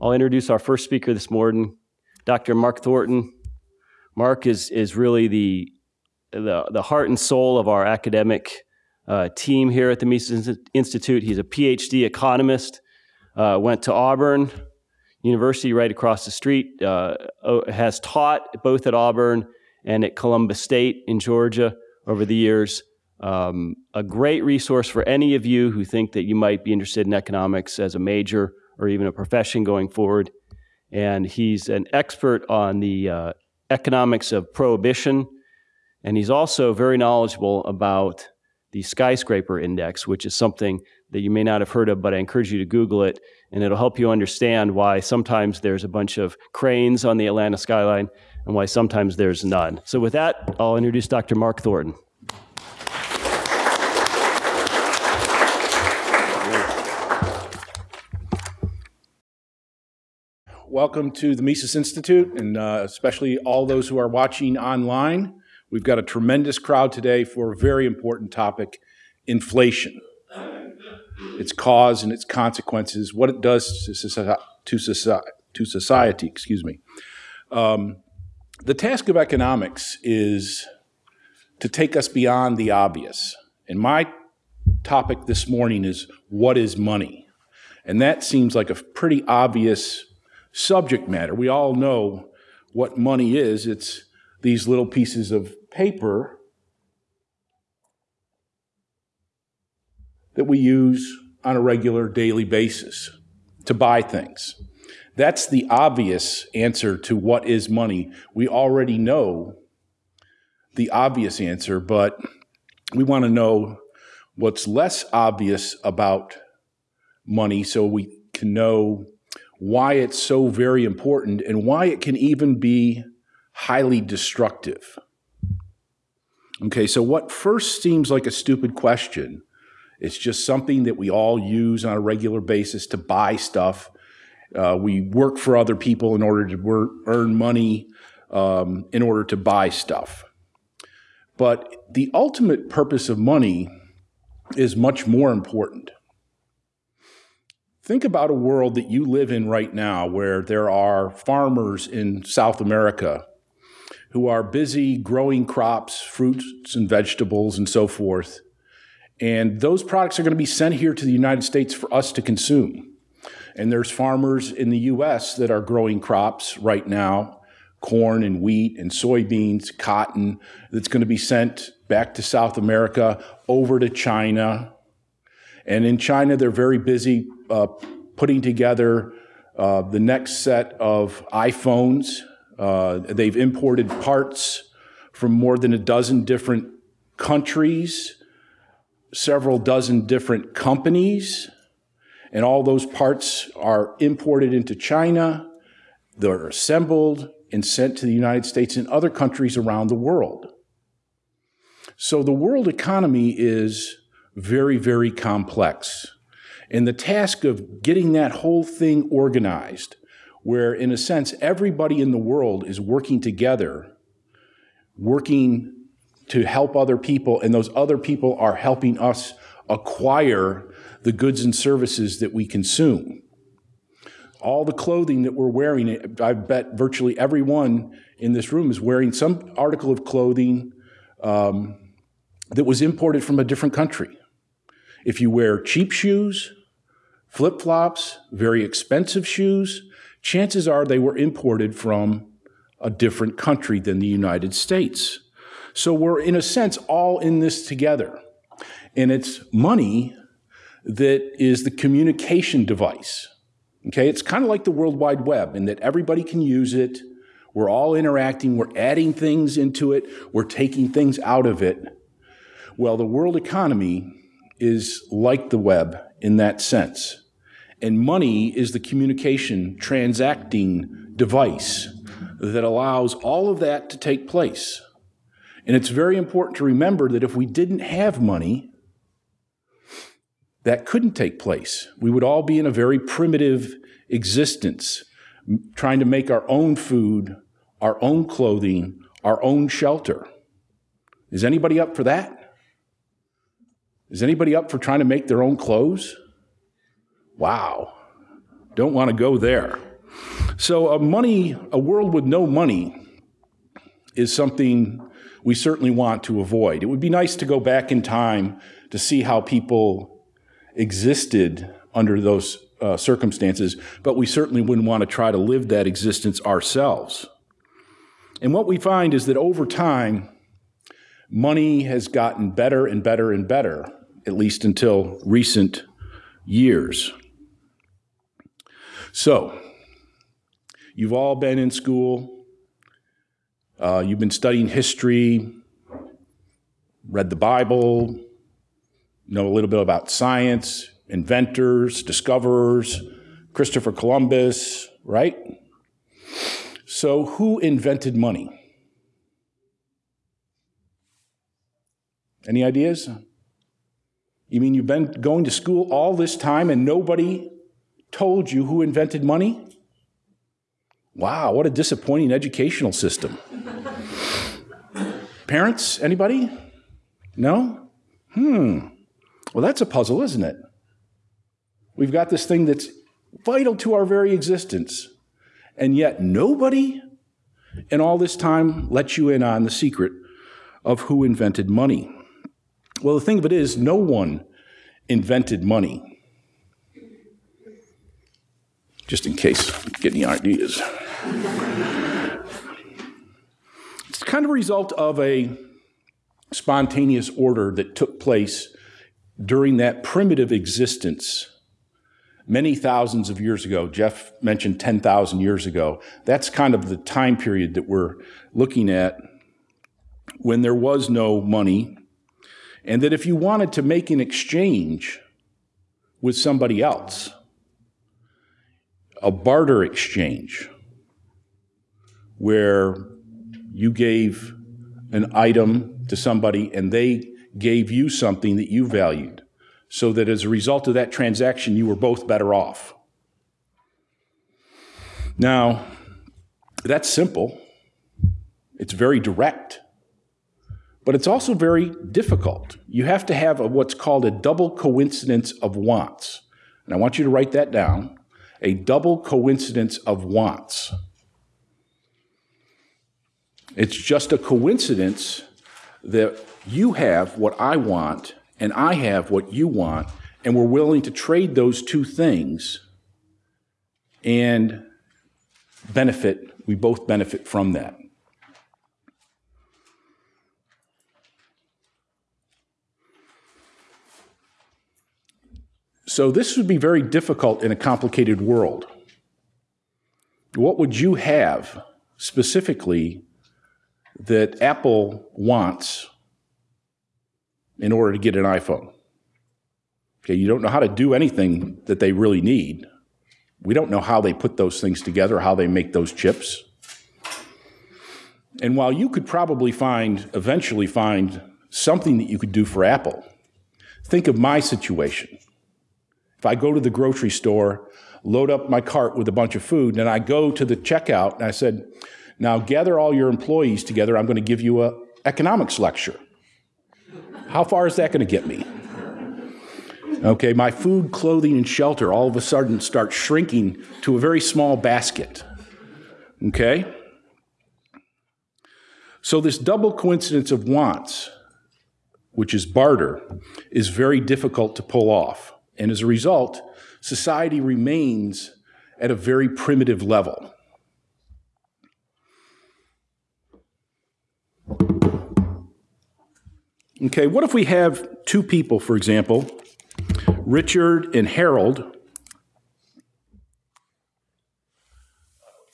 I'll introduce our first speaker this morning, Dr. Mark Thornton. Mark is, is really the, the, the heart and soul of our academic uh, team here at the Mises Institute. He's a PhD economist, uh, went to Auburn University right across the street, uh, has taught both at Auburn and at Columbus State in Georgia over the years. Um, a great resource for any of you who think that you might be interested in economics as a major or even a profession going forward. And he's an expert on the uh, economics of prohibition. And he's also very knowledgeable about the skyscraper index, which is something that you may not have heard of, but I encourage you to Google it, and it'll help you understand why sometimes there's a bunch of cranes on the Atlanta skyline and why sometimes there's none. So, with that, I'll introduce Dr. Mark Thornton. Welcome to the Mises Institute, and uh, especially all those who are watching online. We've got a tremendous crowd today for a very important topic inflation, its cause and its consequences, what it does to society. To to society excuse me. Um, the task of economics is to take us beyond the obvious. And my topic this morning is what is money? And that seems like a pretty obvious subject matter. We all know what money is it's these little pieces of paper that we use on a regular daily basis to buy things. That's the obvious answer to what is money. We already know the obvious answer, but we want to know what's less obvious about money so we can know why it's so very important and why it can even be highly destructive. Okay, so what first seems like a stupid question, it's just something that we all use on a regular basis to buy stuff. Uh, we work for other people in order to work, earn money um, in order to buy stuff. But the ultimate purpose of money is much more important. Think about a world that you live in right now where there are farmers in South America who are busy growing crops, fruits and vegetables and so forth. And those products are going to be sent here to the United States for us to consume. And there's farmers in the US that are growing crops right now, corn and wheat and soybeans, cotton, that's going to be sent back to South America, over to China. And in China, they're very busy uh, putting together uh, the next set of iPhones. Uh, they've imported parts from more than a dozen different countries, several dozen different companies, and all those parts are imported into China. They're assembled and sent to the United States and other countries around the world. So the world economy is very, very complex. And the task of getting that whole thing organized, where in a sense everybody in the world is working together, working to help other people, and those other people are helping us acquire the goods and services that we consume. All the clothing that we're wearing, I bet virtually everyone in this room is wearing some article of clothing um, that was imported from a different country. If you wear cheap shoes, flip flops, very expensive shoes, chances are they were imported from a different country than the United States. So we're, in a sense, all in this together. And it's money that is the communication device. Okay, it's kind of like the World Wide Web in that everybody can use it. We're all interacting, we're adding things into it, we're taking things out of it. Well, the world economy is like the web in that sense. And money is the communication transacting device that allows all of that to take place. And it's very important to remember that if we didn't have money, that couldn't take place. We would all be in a very primitive existence, trying to make our own food, our own clothing, our own shelter. Is anybody up for that? Is anybody up for trying to make their own clothes? Wow. Don't want to go there. So, a money, a world with no money is something we certainly want to avoid. It would be nice to go back in time to see how people existed under those uh, circumstances, but we certainly wouldn't want to try to live that existence ourselves. And what we find is that over time, money has gotten better and better and better, at least until recent years. So, you've all been in school, uh, you've been studying history, read the Bible, know a little bit about science, inventors, discoverers, Christopher Columbus, right? So, who invented money? Any ideas? You mean you've been going to school all this time and nobody told you who invented money? Wow, what a disappointing educational system. Parents, anybody? No? Hmm. Well, that's a puzzle, isn't it? We've got this thing that's vital to our very existence, and yet nobody in all this time let you in on the secret of who invented money. Well, the thing of it is, no one invented money. Just in case you get any ideas. it's kind of a result of a spontaneous order that took place during that primitive existence many thousands of years ago. Jeff mentioned 10,000 years ago. That's kind of the time period that we're looking at when there was no money and that if you wanted to make an exchange with somebody else, a barter exchange, where you gave an item to somebody and they gave you something that you valued, so that as a result of that transaction, you were both better off. Now, that's simple. It's very direct but it's also very difficult. You have to have a, what's called a double coincidence of wants. And I want you to write that down a double coincidence of wants. It's just a coincidence that you have what I want and I have what you want, and we're willing to trade those two things and benefit, we both benefit from that. So this would be very difficult in a complicated world. What would you have specifically that Apple wants in order to get an iPhone? Okay, you don't know how to do anything that they really need. We don't know how they put those things together, how they make those chips. And while you could probably find, eventually find something that you could do for Apple, think of my situation. If I go to the grocery store, load up my cart with a bunch of food, and I go to the checkout and I said, now gather all your employees together, I'm going to give you a economics lecture. How far is that going to get me? Okay, my food, clothing, and shelter all of a sudden start shrinking to a very small basket. Okay? So, this double coincidence of wants, which is barter, is very difficult to pull off. And as a result, society remains at a very primitive level. Okay, what if we have two people, for example, Richard and Harold? Let's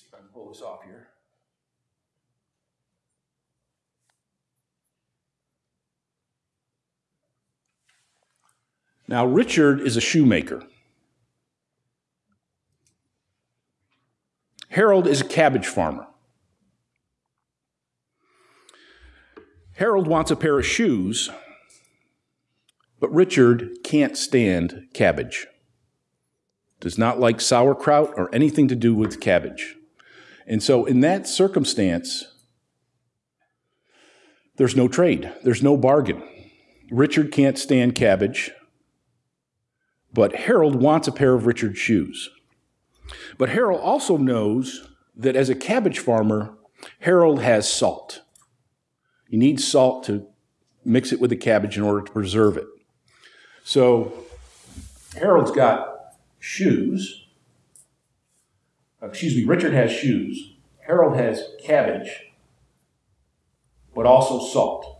see if I can pull this off here. Now, Richard is a shoemaker. Harold is a cabbage farmer. Harold wants a pair of shoes, but Richard can't stand cabbage. Does not like sauerkraut or anything to do with cabbage. And so, in that circumstance, there's no trade, there's no bargain. Richard can't stand cabbage. But Harold wants a pair of Richard's shoes. But Harold also knows that as a cabbage farmer, Harold has salt. He needs salt to mix it with the cabbage in order to preserve it. So Harold's got shoes. Uh, excuse me, Richard has shoes. Harold has cabbage, but also salt.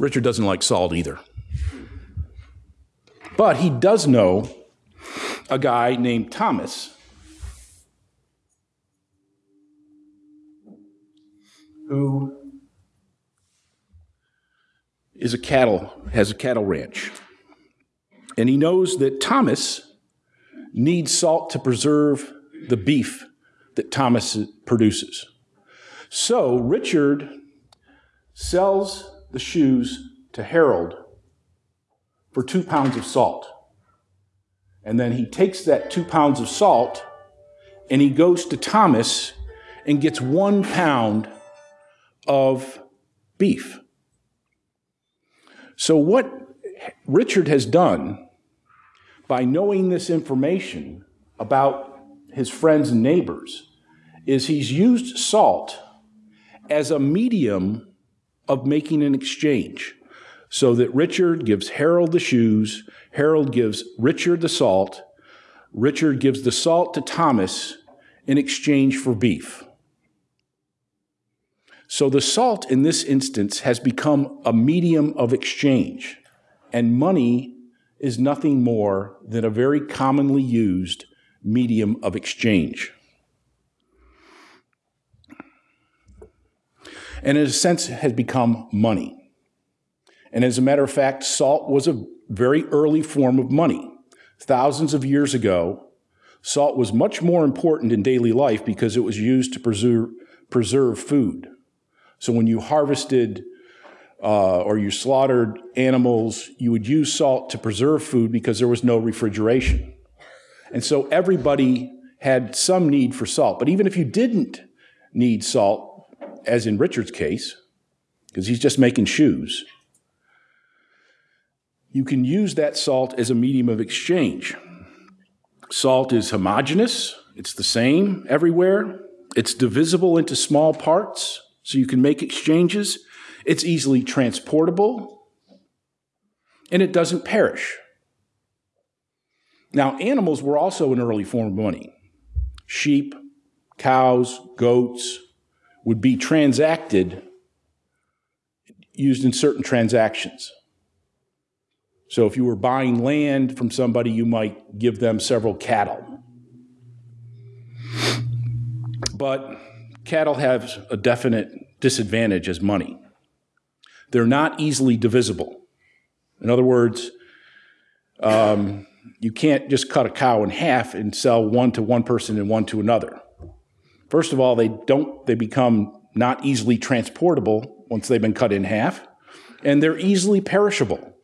Richard doesn't like salt either. But he does know a guy named Thomas who is a cattle has a cattle ranch. And he knows that Thomas needs salt to preserve the beef that Thomas produces. So Richard sells the shoes to Harold for two pounds of salt. And then he takes that two pounds of salt and he goes to Thomas and gets one pound of beef. So, what Richard has done by knowing this information about his friends and neighbors is he's used salt as a medium of making an exchange. So that Richard gives Harold the shoes, Harold gives Richard the salt, Richard gives the salt to Thomas in exchange for beef. So the salt in this instance has become a medium of exchange, and money is nothing more than a very commonly used medium of exchange. And in a sense, has become money. And as a matter of fact, salt was a very early form of money. Thousands of years ago, salt was much more important in daily life because it was used to preserve, preserve food. So when you harvested uh, or you slaughtered animals, you would use salt to preserve food because there was no refrigeration. And so everybody had some need for salt. But even if you didn't need salt, as in Richard's case, because he's just making shoes, you can use that salt as a medium of exchange. Salt is homogeneous, it's the same everywhere, it's divisible into small parts so you can make exchanges. It's easily transportable, and it doesn't perish. Now, animals were also an early form of money. Sheep, cows, goats would be transacted, used in certain transactions. So, if you were buying land from somebody, you might give them several cattle. But cattle have a definite disadvantage as money. They're not easily divisible. In other words, um, you can't just cut a cow in half and sell one to one person and one to another. First of all, they don't they become not easily transportable once they've been cut in half, and they're easily perishable.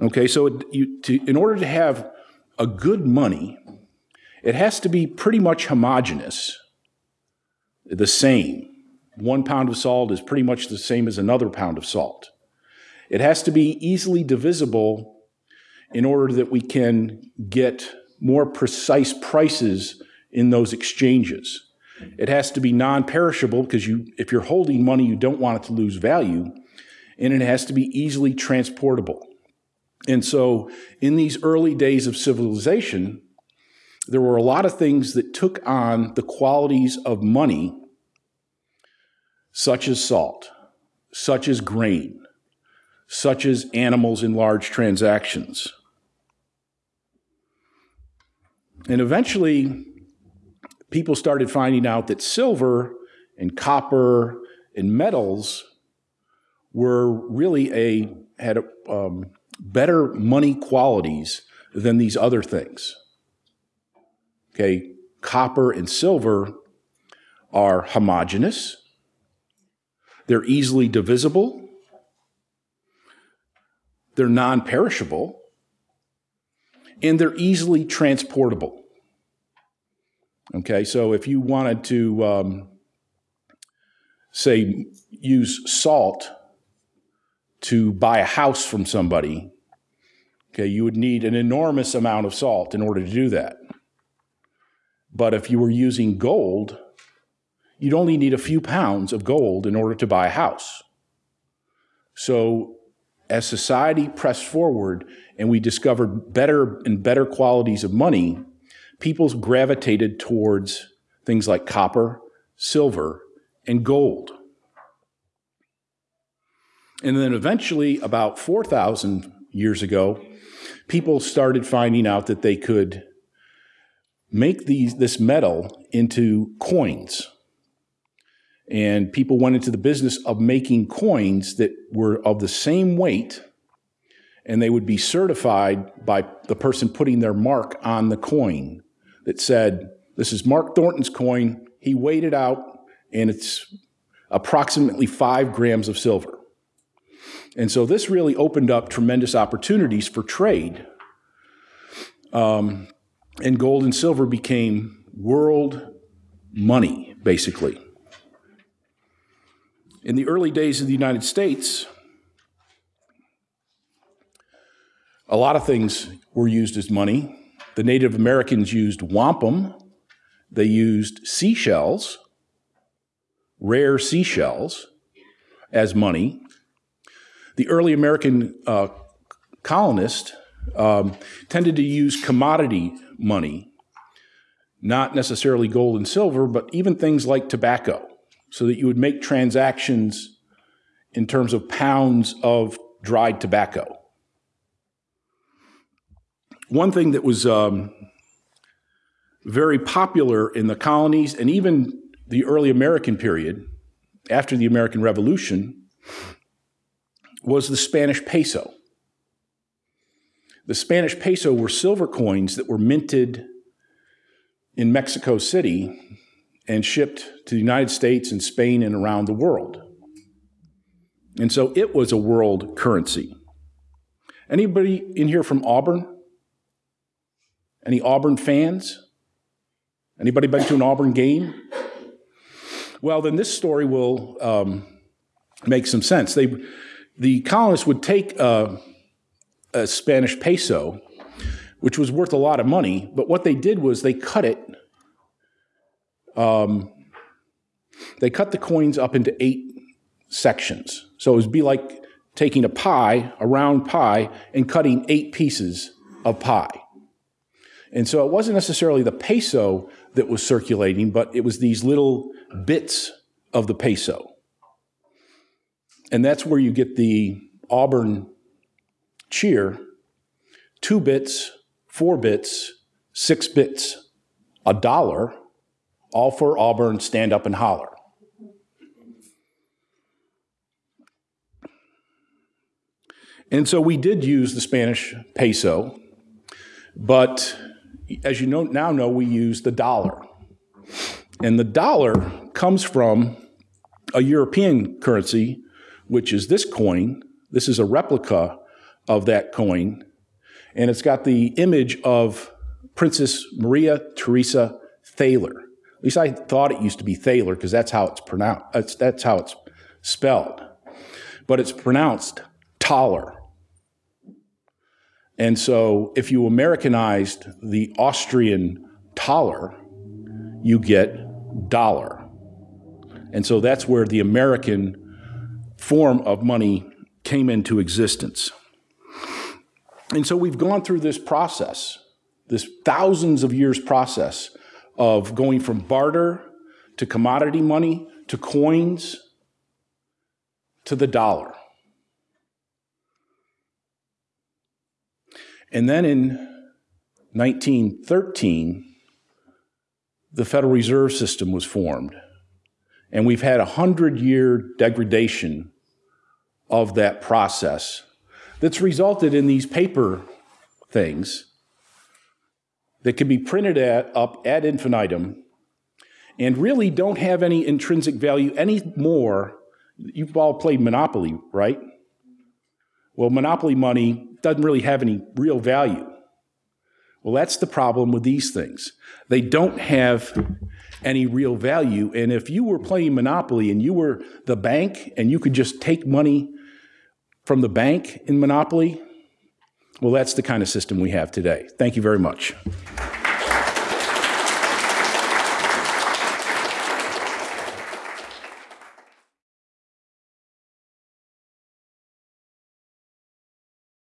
Okay, so you, to, in order to have a good money, it has to be pretty much homogeneous the same. One pound of salt is pretty much the same as another pound of salt. It has to be easily divisible in order that we can get more precise prices in those exchanges. It has to be non-perishable because you, if you're holding money, you don't want it to lose value, and it has to be easily transportable. And so, in these early days of civilization, there were a lot of things that took on the qualities of money, such as salt, such as grain, such as animals in large transactions. And eventually, people started finding out that silver and copper and metals were really a had um, better money qualities than these other things. Okay, copper and silver are homogeneous, they're easily divisible, they're non perishable, and they're easily transportable. Okay, so if you wanted to, um, say, use salt to buy a house from somebody, okay, you would need an enormous amount of salt in order to do that. But if you were using gold, you'd only need a few pounds of gold in order to buy a house. So as society pressed forward and we discovered better and better qualities of money, people gravitated towards things like copper, silver, and gold. And then eventually, about 4,000 years ago, people started finding out that they could make these, this metal into coins. And people went into the business of making coins that were of the same weight, and they would be certified by the person putting their mark on the coin that said, This is Mark Thornton's coin. He weighed it out, and it's approximately five grams of silver. And so this really opened up tremendous opportunities for trade. Um, and gold and silver became world money, basically. In the early days of the United States, a lot of things were used as money. The Native Americans used wampum, they used seashells, rare seashells, as money. The early American uh, colonists um, tended to use commodity money, not necessarily gold and silver, but even things like tobacco, so that you would make transactions in terms of pounds of dried tobacco. One thing that was um, very popular in the colonies and even the early American period, after the American Revolution, was the Spanish peso. The Spanish peso were silver coins that were minted in Mexico City and shipped to the United States and Spain and around the world. And so it was a world currency. Anybody in here from Auburn? Any Auburn fans? Anybody been to an Auburn game? Well, then this story will um, make some sense. They the colonists would take a, a Spanish peso, which was worth a lot of money, but what they did was they cut it. Um, they cut the coins up into eight sections. So it would be like taking a pie, a round pie, and cutting eight pieces of pie. And so it wasn't necessarily the peso that was circulating, but it was these little bits of the peso. And that's where you get the Auburn cheer two bits, four bits, six bits, a dollar, all for Auburn, stand up and holler. And so we did use the Spanish peso, but as you know, now know, we use the dollar. And the dollar comes from a European currency which is this coin. This is a replica of that coin, and it's got the image of Princess Maria Theresa Thaler. At least I thought it used to be Thaler because that's how it's pronounced. That's that's how it's spelled, but it's pronounced Thaler. And so, if you Americanized the Austrian Thaler, you get dollar. And so that's where the American form of money came into existence. And so we've gone through this process, this thousands of years process of going from barter to commodity money to coins to the dollar. And then in 1913, the Federal Reserve System was formed. And we've had a hundred year degradation of that process that's resulted in these paper things that can be printed at, up ad infinitum and really don't have any intrinsic value anymore. You've all played Monopoly, right? Well, Monopoly money doesn't really have any real value. Well, that's the problem with these things. They don't have any real value. And if you were playing Monopoly and you were the bank and you could just take money from the bank in monopoly, well, that's the kind of system we have today. Thank you very much.